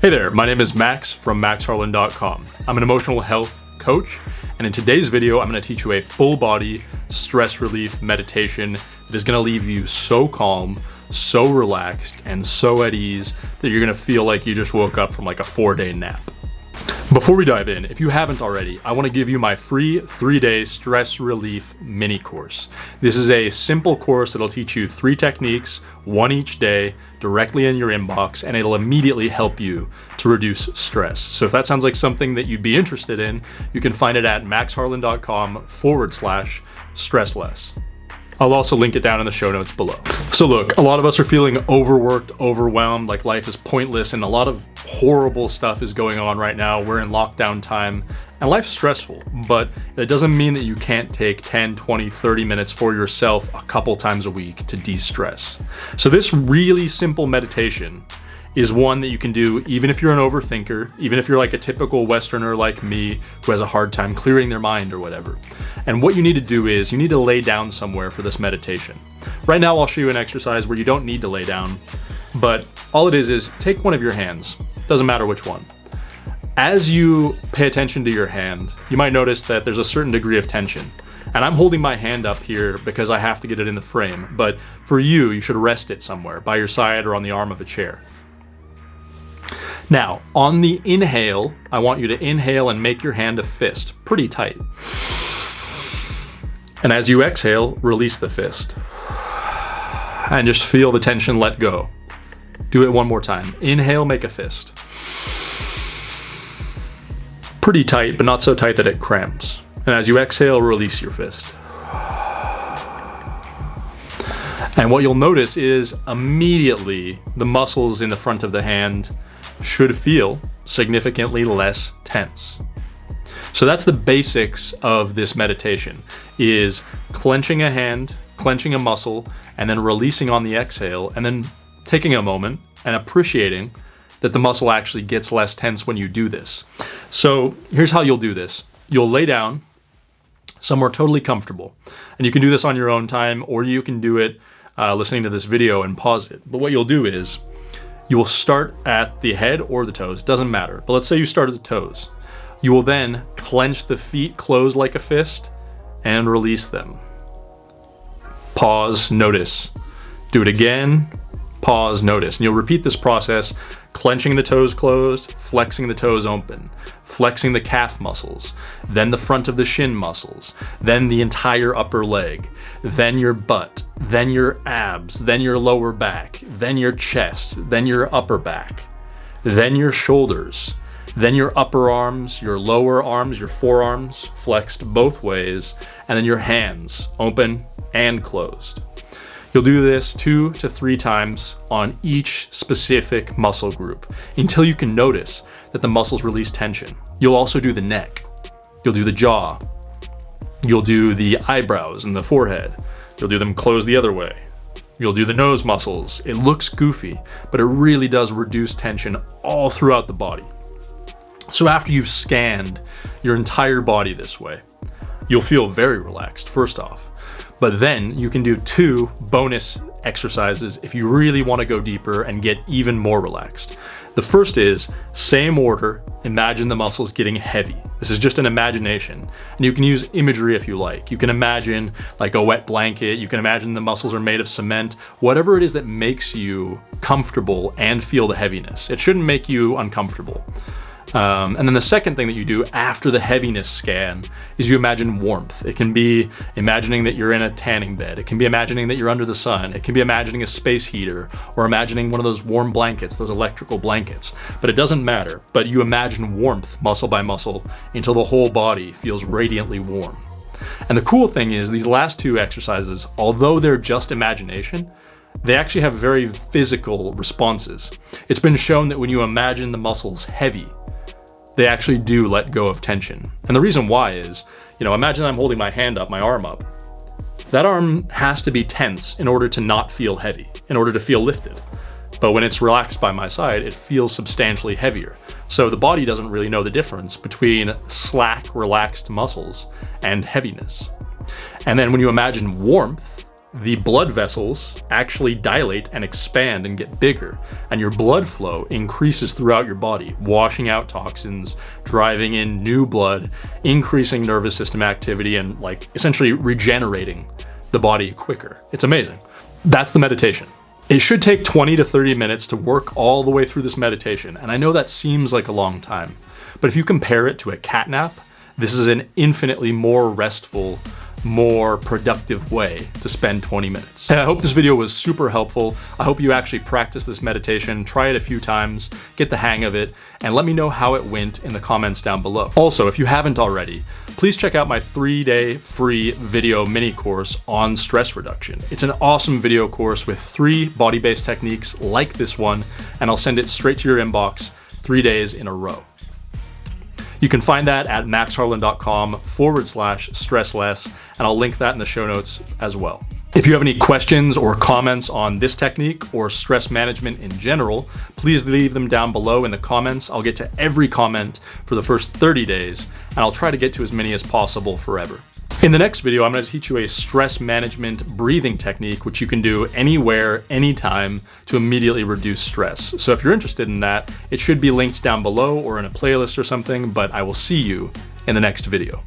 Hey there, my name is Max from maxharlan.com. I'm an emotional health coach, and in today's video, I'm gonna teach you a full body stress relief meditation that is gonna leave you so calm, so relaxed, and so at ease that you're gonna feel like you just woke up from like a four day nap. Before we dive in, if you haven't already, I want to give you my free three-day stress relief mini course. This is a simple course that'll teach you three techniques, one each day, directly in your inbox, and it'll immediately help you to reduce stress. So if that sounds like something that you'd be interested in, you can find it at maxharlan.com forward slash stressless. I'll also link it down in the show notes below. So look, a lot of us are feeling overworked, overwhelmed, like life is pointless, and a lot of horrible stuff is going on right now. We're in lockdown time, and life's stressful, but it doesn't mean that you can't take 10, 20, 30 minutes for yourself a couple times a week to de-stress. So this really simple meditation is one that you can do even if you're an overthinker, even if you're like a typical Westerner like me who has a hard time clearing their mind or whatever. And what you need to do is you need to lay down somewhere for this meditation. Right now I'll show you an exercise where you don't need to lay down, but all it is is take one of your hands, doesn't matter which one. As you pay attention to your hand, you might notice that there's a certain degree of tension. And I'm holding my hand up here because I have to get it in the frame, but for you, you should rest it somewhere, by your side or on the arm of a chair. Now, on the inhale, I want you to inhale and make your hand a fist, pretty tight. And as you exhale, release the fist. And just feel the tension let go. Do it one more time. Inhale, make a fist. Pretty tight, but not so tight that it cramps. And as you exhale, release your fist. And what you'll notice is immediately the muscles in the front of the hand should feel significantly less tense. So that's the basics of this meditation is clenching a hand, clenching a muscle, and then releasing on the exhale, and then taking a moment and appreciating that the muscle actually gets less tense when you do this. So here's how you'll do this. You'll lay down somewhere totally comfortable. And you can do this on your own time, or you can do it uh, listening to this video and pause it. But what you'll do is you will start at the head or the toes, doesn't matter. But let's say you start at the toes. You will then clench the feet close like a fist and release them. Pause, notice. Do it again, pause, notice. And you'll repeat this process, clenching the toes closed, flexing the toes open, flexing the calf muscles, then the front of the shin muscles, then the entire upper leg, then your butt, then your abs, then your lower back, then your chest, then your upper back, then your shoulders, then your upper arms, your lower arms, your forearms flexed both ways, and then your hands open and closed. You'll do this two to three times on each specific muscle group until you can notice that the muscles release tension. You'll also do the neck. You'll do the jaw. You'll do the eyebrows and the forehead. You'll do them close the other way. You'll do the nose muscles. It looks goofy, but it really does reduce tension all throughout the body. So after you've scanned your entire body this way, you'll feel very relaxed first off. But then you can do two bonus exercises if you really want to go deeper and get even more relaxed. The first is, same order, imagine the muscles getting heavy. This is just an imagination. And you can use imagery if you like. You can imagine like a wet blanket, you can imagine the muscles are made of cement, whatever it is that makes you comfortable and feel the heaviness. It shouldn't make you uncomfortable. Um, and then the second thing that you do after the heaviness scan is you imagine warmth. It can be imagining that you're in a tanning bed. It can be imagining that you're under the sun. It can be imagining a space heater or imagining one of those warm blankets, those electrical blankets. But it doesn't matter. But you imagine warmth muscle by muscle until the whole body feels radiantly warm. And the cool thing is these last two exercises, although they're just imagination, they actually have very physical responses. It's been shown that when you imagine the muscles heavy, they actually do let go of tension. And the reason why is, you know, imagine I'm holding my hand up, my arm up. That arm has to be tense in order to not feel heavy, in order to feel lifted. But when it's relaxed by my side, it feels substantially heavier. So the body doesn't really know the difference between slack, relaxed muscles and heaviness. And then when you imagine warmth, the blood vessels actually dilate and expand and get bigger, and your blood flow increases throughout your body, washing out toxins, driving in new blood, increasing nervous system activity, and like essentially regenerating the body quicker. It's amazing. That's the meditation. It should take 20 to 30 minutes to work all the way through this meditation, and I know that seems like a long time, but if you compare it to a cat nap, this is an infinitely more restful, more productive way to spend 20 minutes. I hope this video was super helpful. I hope you actually practice this meditation, try it a few times, get the hang of it, and let me know how it went in the comments down below. Also, if you haven't already, please check out my three-day free video mini course on stress reduction. It's an awesome video course with three body-based techniques like this one, and I'll send it straight to your inbox three days in a row. You can find that at maxharlan.com forward slash stressless, and I'll link that in the show notes as well. If you have any questions or comments on this technique or stress management in general, please leave them down below in the comments. I'll get to every comment for the first 30 days, and I'll try to get to as many as possible forever. In the next video, I'm going to teach you a stress management breathing technique, which you can do anywhere, anytime to immediately reduce stress. So if you're interested in that, it should be linked down below or in a playlist or something, but I will see you in the next video.